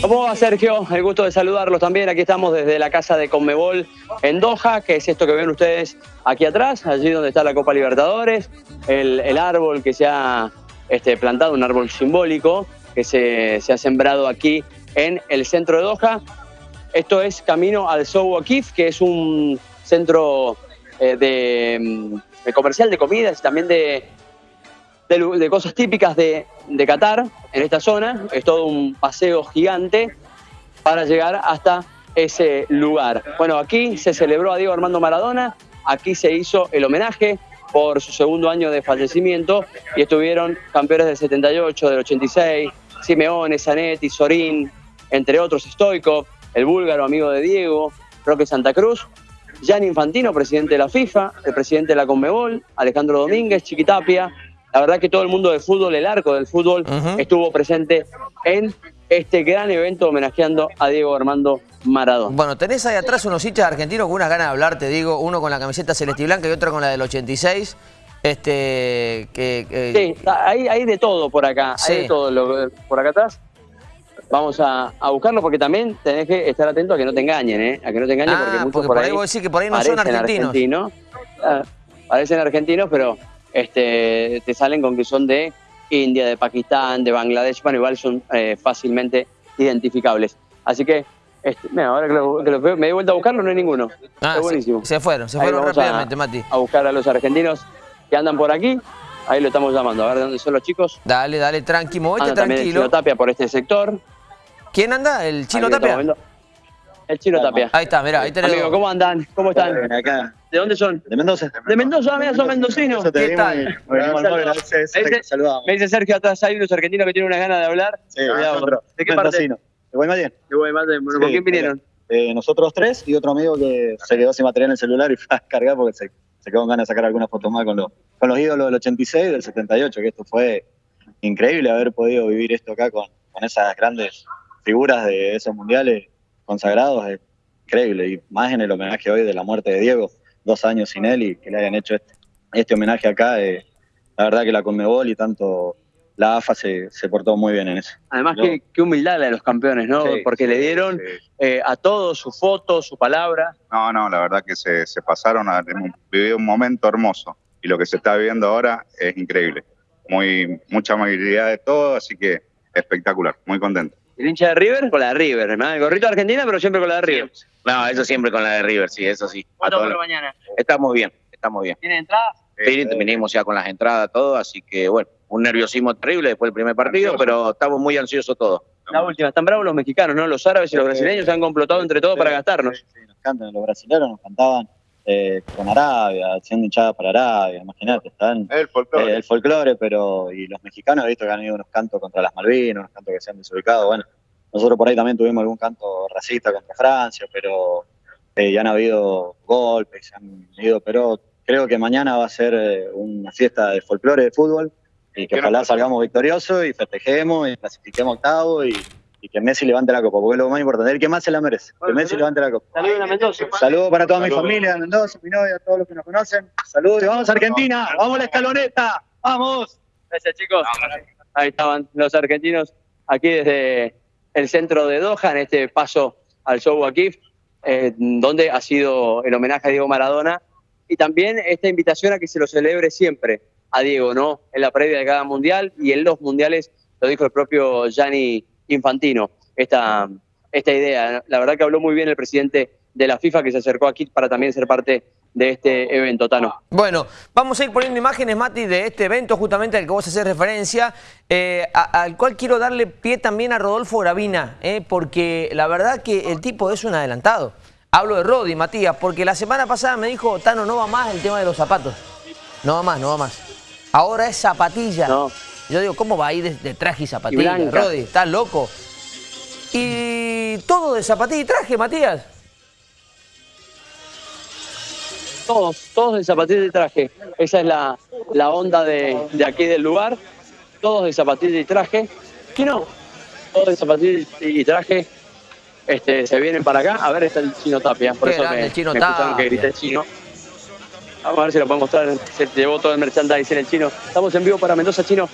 ¿Cómo va Sergio? El gusto de saludarlos también. Aquí estamos desde la casa de Conmebol en Doha, que es esto que ven ustedes aquí atrás, allí donde está la Copa Libertadores, el, árbol que se ha este, plantado, un árbol simbólico que se, ha sembrado aquí en el centro de Doha. Esto es camino al Souk Akif, que es un centro eh, de, comercial de comidas y también de, de, cosas típicas de, de Qatar, en esta zona. Es todo un paseo gigante para llegar hasta ese lugar. Bueno, aquí se celebró a Diego Armando Maradona, aquí se hizo el homenaje por su segundo año de fallecimiento y estuvieron campeones del 78, del 86, Simeone, Zanetti, Sorín, entre otros, Stoikov, el búlgaro amigo de Diego, Roque Santa Cruz, Gianni Infantino, presidente de la FIFA, el presidente de la Conmebol, Alejandro Domínguez, Chiquitapia, la verdad que todo el mundo del fútbol, el arco del fútbol, estuvo presente en este gran evento homenajeando a Diego Armando Maradona. Bueno, tenés ahí atrás unos hinchas argentinos con unas ganas de hablar, te digo, uno con la camiseta celeste y blanca y otro con la del 86. Este, que, Sí, hay, de todo por acá, hay de todo por acá atrás. Vamos a, buscarlo porque también tenés que estar atento a que no te engañen, ¿eh? A que no te engañen porque ah, muchos por, ahí, vos que por ahí no son argentinos. Ah, parecen argentinos, pero este, te salen con que son de India, de Pakistán, de Bangladesh, bueno, igual son eh, fácilmente identificables. Así que, este, mira, ahora que, lo, veo, me di vuelta a buscarlo, no hay ninguno. Ah, buenísimo. Se, fueron, se fueron rápidamente, Mati. A buscar a los argentinos que andan por aquí. Ahí lo estamos llamando, a ver de dónde son los chicos. Dale, dale, tranqui, movete tranquilo. el Chino Tapia por este sector. ¿Quién anda? ¿El Chino Tapia? El Chino Tapia. Ahí está, mirá, ahí tenés. Amigo, ¿cómo andan? ¿Cómo están? Acá. ¿De dónde son? De Mendoza. De Mendoza, mira, son mendocinos. ¿Qué tal? Me dice Sergio atrás, hay unos argentinos que tienen una ganas de hablar. Sí, nosotros. ¿De qué parte? De Guaymallén. De Guaymallén. Bueno, ¿con quién vinieron? Eh, nosotros tres y otro amigo que se quedó sin material en el celular y fue a cargar porque se, se quedó con ganas de sacar algunas fotos más con, los, con los ídolos del 86 y del 78, que esto fue increíble haber podido vivir esto acá con, con esas grandes figuras de esos mundiales consagrados increíble. Y más en el homenaje hoy de la muerte de Diego, dos años sin él y que le hayan hecho este, este homenaje acá. Eh, la verdad que la Conmebol y tanto la AFA se, se portó muy bien en eso. Además, qué, humildad la de los campeones, ¿no? Porque le dieron eh, a todos su foto, su palabra. No, no, la verdad que se, se pasaron a vivir un momento hermoso. Y lo que se está viviendo ahora es increíble. Muy, mucha amabilidad de todo, así que espectacular, muy contento. ¿El hincha de River? Con la de River, ¿no? El gorrito de Argentina, pero siempre con la de River. No, eso siempre con la de River, sí, eso sí. ¿Cuánto por mañana? Estamos bien, estamos bien. ¿Tiene entradas? Sí, terminamos ya con las entradas, todo, así que bueno, un nerviosismo terrible después del primer partido, pero estamos muy ansiosos todos. La última, están bravos los mexicanos, ¿no? Los árabes y los brasileños se han complotado entre todos para gastarnos. Sí, nos cantan, los brasileños nos cantaban eh, con Arabia, haciendo hinchadas para Arabia, imagínate, están... El folclore. Eh, el folclore, pero... Y los mexicanos, he visto que han ido unos cantos contra las Malvinas, unos cantos que se han desubicado, bueno nosotros por ahí también tuvimos algún canto racista contra Francia, pero eh, ya han habido golpes, se han ido, pero creo que mañana va a ser eh, una fiesta de folclore de fútbol y que ojalá salgamos victoriosos y festejemos y clasifiquemos octavo y, que Messi levante la copa, porque es lo más importante, el que más se la merece, que Messi levante la copa. Saludos a Mendoza. Saludos para toda mi familia de Mendoza, mi novia, todos los que nos conocen. Saludos y vamos a Argentina, vamos a la escaloneta, vamos. Gracias chicos. Ahí estaban los argentinos aquí desde el centro de Doha, en este paso al show Akif, eh, donde ha sido el homenaje a Diego Maradona y también esta invitación a que se lo celebre siempre a Diego, ¿no? En la previa de cada mundial y en los mundiales, lo dijo el propio Gianni Infantino, esta, esta idea. La verdad que habló muy bien el presidente de la FIFA que se acercó aquí para también ser parte de este evento, Tano. Bueno, vamos a ir poniendo imágenes, Mati, de este evento justamente al que vos haces referencia, eh, al cual quiero darle pie también a Rodolfo Gravina, eh, porque la verdad que el tipo es un adelantado. Hablo de Rodi, Matías, porque la semana pasada me dijo, Tano, no va más el tema de los zapatos. No va más, no va más. Ahora es zapatilla. Yo digo, ¿cómo va a ir de, traje y zapatilla? Rodi, estás loco. Y todo de zapatilla y traje, Matías. todos, todos de zapatillas y traje. Esa es la, la onda de, de, aquí del lugar. Todos de zapatillas y traje. ¿Qué no? Todos de zapatillas y traje. Este, se vienen para acá. A ver, está el chino Tapia. Por eso me, el chino me Tapia. que grité chino. Vamos a ver si lo podemos mostrar. Se llevó todo el merchandising el chino. Estamos en vivo para Mendoza, chino.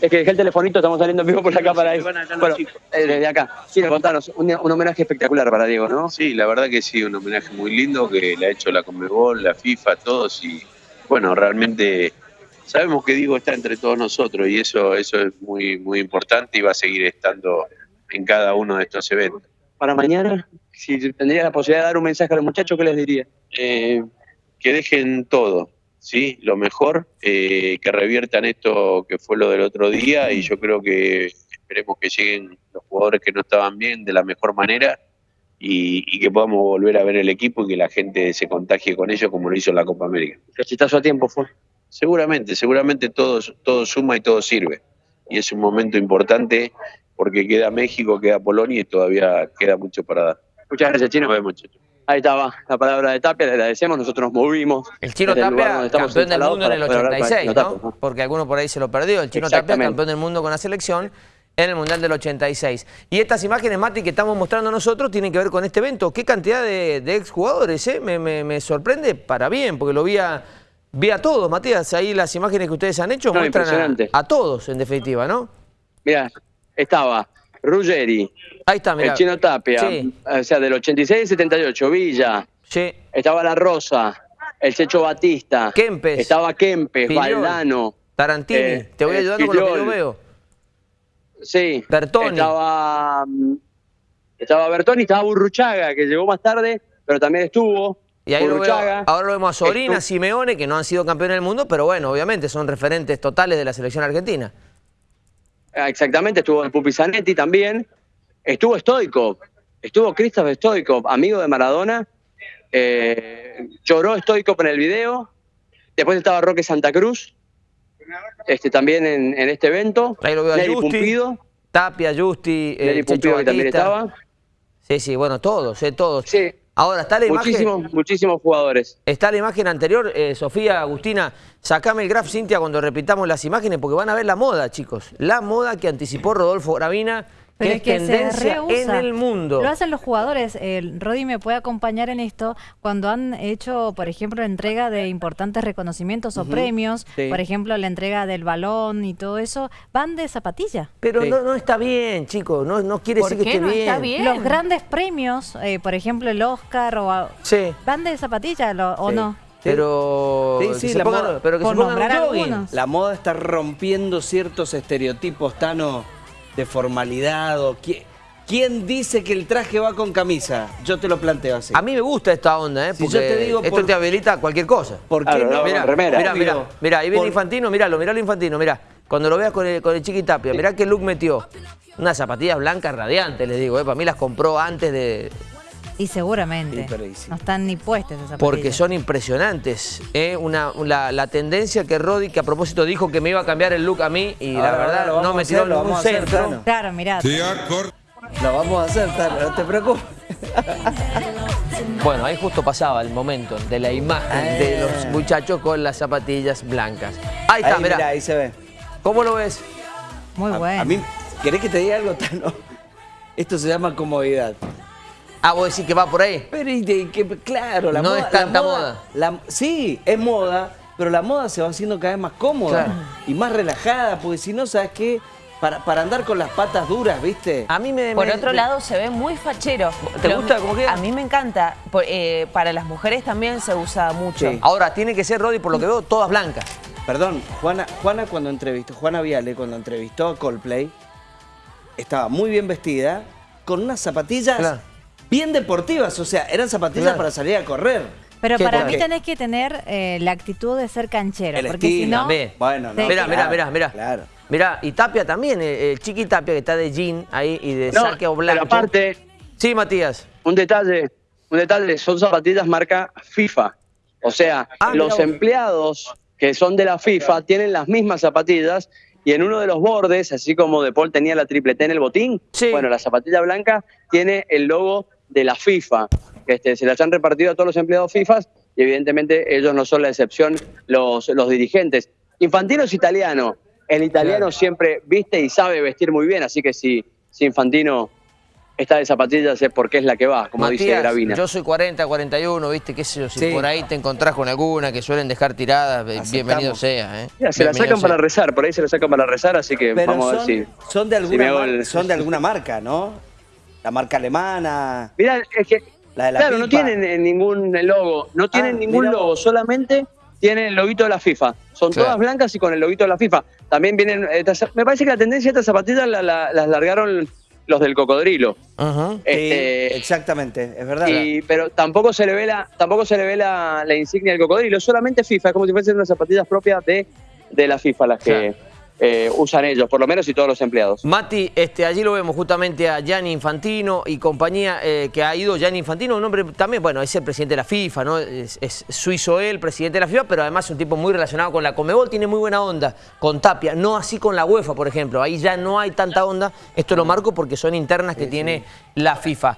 Es que dejé el telefonito, estamos saliendo en vivo por acá para los Bueno, eh, desde acá. Chino, contanos, un, un homenaje espectacular para Diego, ¿no? Sí, la verdad que sí, un homenaje muy lindo que le ha hecho la Conmebol, la FIFA, todos y bueno, realmente sabemos que Diego está entre todos nosotros y eso, eso es muy, muy importante y va a seguir estando en cada uno de estos eventos. Para mañana, si tendría la posibilidad de dar un mensaje a los muchachos, ¿qué les diría? Eh, que dejen todo, ¿sí? Lo mejor, eh, que reviertan esto que fue lo del otro día y yo creo que esperemos que lleguen los jugadores que no estaban bien de la mejor manera y, y que podamos volver a ver el equipo y que la gente se contagie con ellos como lo hizo en la Copa América. Cachetazo a tiempo fue. Seguramente, seguramente todo, todo suma y todo sirve. Y es un momento importante porque queda México, queda Polonia y todavía queda mucho para dar. Muchas gracias, Chino. Nos vemos. Ahí estaba la palabra de Tapia, le agradecemos, nosotros nos movimos. El Chino Tapia, campeón del mundo en el para poder hablar con 86, Chino ¿no? ¿no? Porque alguno por ahí se lo perdió. El Chino Tapia, campeón del mundo con la selección en el Mundial del 86. Y estas imágenes, Mati, que estamos mostrando nosotros, tienen que ver con este evento. ¿Qué cantidad de, de exjugadores, eh? Me, me- me sorprende para bien, porque lo vi a, vi a todos, Matías. Ahí las imágenes que ustedes han hecho No, muestran a, a todos, en definitiva, ¿no? Mirá, estaba Ruggeri, Ahí está, mirá. el Chino Tapia, Sí, o sea, del 86 al 78, Villa, sí. estaba La Rosa, el Checho Batista, Kempes. estaba Kempes. Valdano, Tarantini, Eh, te voy eh, ayudando con lo que yo veo. sí, Bertoni. estaba, mm, estaba Bertoni, estaba Burruchaga, que llegó más tarde, pero también estuvo. Y ahí lo veo, ahora lo vemos a Sorina, Simeone, que no han sido campeones del mundo, pero bueno, obviamente son referentes totales de la selección argentina. Ah, Exactamente, estuvo el Pupi Zanetti también. Estuvo Stoikov, estuvo Christoph Stoikov, amigo de Maradona. Eh, lloró Stoikov en el video. Después estaba Roque Santa Cruz, este, también en, en este evento. Ahí lo veo a Nelly Justi, Pumpido, Tapia, Justi, eh, Nelly Pumpido que también estaba. Sí, sí, bueno, todos, eh, todos. Sí, Ahora, está la imagen, muchísimos, muchísimos jugadores. está la imagen anterior, eh, Sofía, Agustina, sacame el graph, Cintia, cuando repitamos las imágenes, porque van a ver la moda, chicos. La moda que anticipó Rodolfo Gravina, Pero es, es que se tendencia en el mundo. Lo hacen los jugadores. El Rodi me puede acompañar en esto cuando han hecho, por ejemplo, la entrega de importantes reconocimientos o premios, Sí. por ejemplo, la entrega del balón y todo eso, van de zapatilla. Pero Sí. no, no está bien, chicos, no, no quiere ¿Por decir que esté no bien. está bien? Los grandes premios, eh, por ejemplo, el Oscar o Sí. van de zapatilla lo- o no. Pero, Sí, que sí, la pongan- moda. pero que Por se pongan un nombrar jogging. algunos. La moda está rompiendo ciertos estereotipos, Tano, de formalidad o... qui- ¿Quién dice que el traje va con camisa? Yo te lo planteo así. A mí me gusta esta onda, ¿eh? Si Porque yo te digo esto por- te habilita a cualquier cosa. ¿Por qué Claro, no? mirá, mirá, Obvio. mirá, ahí viene Por- Infantino, miralo, miralo Infantino, mirá. Cuando lo veas con el, con el Chiqui Tapia, mirá qué look metió. Unas zapatillas blancas radiantes, les digo, ¿eh? Para mí las compró antes de... Y seguramente Sí, pero y sí. no están ni puestas esas zapatillas. Porque son impresionantes. ¿eh? Una, la, la tendencia que Roddy, que a propósito dijo que me iba a cambiar el look a mí, y la verdad no me tiró hacer, lo ningún vamos a hacer, centro. Tano. Claro, mirá. Lo vamos a hacer, Tano, no te preocupes. Bueno, ahí justo pasaba el momento de la imagen de los muchachos con las zapatillas blancas. Ahí está, Ahí, mirá. mirá, ahí se ve. ¿Cómo lo ves? Muy A- bueno. A mí, ¿querés que te diga algo, Tano? Esto se llama comodidad. Ah, vos decís que va por ahí. Pero y de que, claro, la No moda... es tanta la moda. la- sí, es moda, pero la moda se va haciendo cada vez más cómoda Claro. y más relajada, porque si no, ¿sabes qué? Para, para andar con las patas duras, ¿viste? A mí me... Por me- otro lado, se ve muy fachero. ¿Te Lo- gusta cómo queda? A mí me encanta. Por- eh, para las mujeres también se usa mucho. Sí. Ahora, tiene que ser, Roddy, por lo que veo, todas blancas. Perdón, Juana, Juana cuando entrevistó, Juana Viale cuando entrevistó a Coldplay, estaba muy bien vestida, con unas zapatillas Claro. Bien deportivas, o sea, eran zapatillas Claro. para salir a correr. Pero ¿Qué para mí qué? tenés que tener eh, la actitud de ser canchero. El porque si estilo, no, también. Bueno, no, Sí. Mirá, mirá, mirá, mirá. Claro. Mirá, y Tapia también, el, el Chiqui Tapia que está de jean ahí y de No, saque o blanco. pero aparte, Sí, Matías. un detalle, un detalle, son zapatillas marca FIFA. O sea, Ah, los empleados que son de la FIFA tienen las mismas zapatillas y en uno de los bordes, así como De Paul tenía la triple T en el botín, Sí. bueno, la zapatilla blanca tiene el logo de la FIFA. Este, se las han repartido a todos los empleados FIFA y evidentemente ellos no son la excepción, los, los dirigentes. Infantino es italiano. El italiano Claro. siempre viste y sabe vestir muy bien, así que si, si Infantino está de zapatillas es porque es la que va, como dice Gravina. yo soy 40, 41, viste, qué sé yo, si Sí. por ahí te encontrás con alguna que suelen dejar tiradas, eh, Aceptamos. bienvenido sea. ¿eh? Mira, se la sacan para rezar, por ahí se la sacan para rezar, así que Pero vamos a ver son, si... son, de si alguna me hago mar- el- son de alguna marca, ¿no? La marca alemana. Mirá, es que, La de la claro, no tienen eh, ningún logo, no tienen Ah, ningún mirá logo, solamente tienen el loguito de la FIFA. Son Claro. todas blancas y con el loguito de la FIFA. También vienen, estas- me parece que la tendencia de estas zapatillas la- la- las largaron los del cocodrilo. Sí, Este, exactamente, es verdad. y- pero tampoco se le ve la, tampoco se le ve la, la insignia del cocodrilo, solamente FIFA, es como si fuesen unas zapatillas propias de, de la FIFA las que Claro. Eh, usan ellos, por lo menos y todos los empleados. Mati, este, allí lo vemos justamente a Gianni Infantino y compañía eh, que ha ido. Gianni Infantino, un hombre también, bueno, es el presidente de la FIFA, ¿no? Es, es suizo él, presidente de la FIFA, pero además es un tipo muy relacionado con la Comebol, tiene muy buena onda con Tapia, no así con la UEFA, por ejemplo. Ahí ya no hay tanta onda. Esto lo marco porque son internas que tiene la FIFA.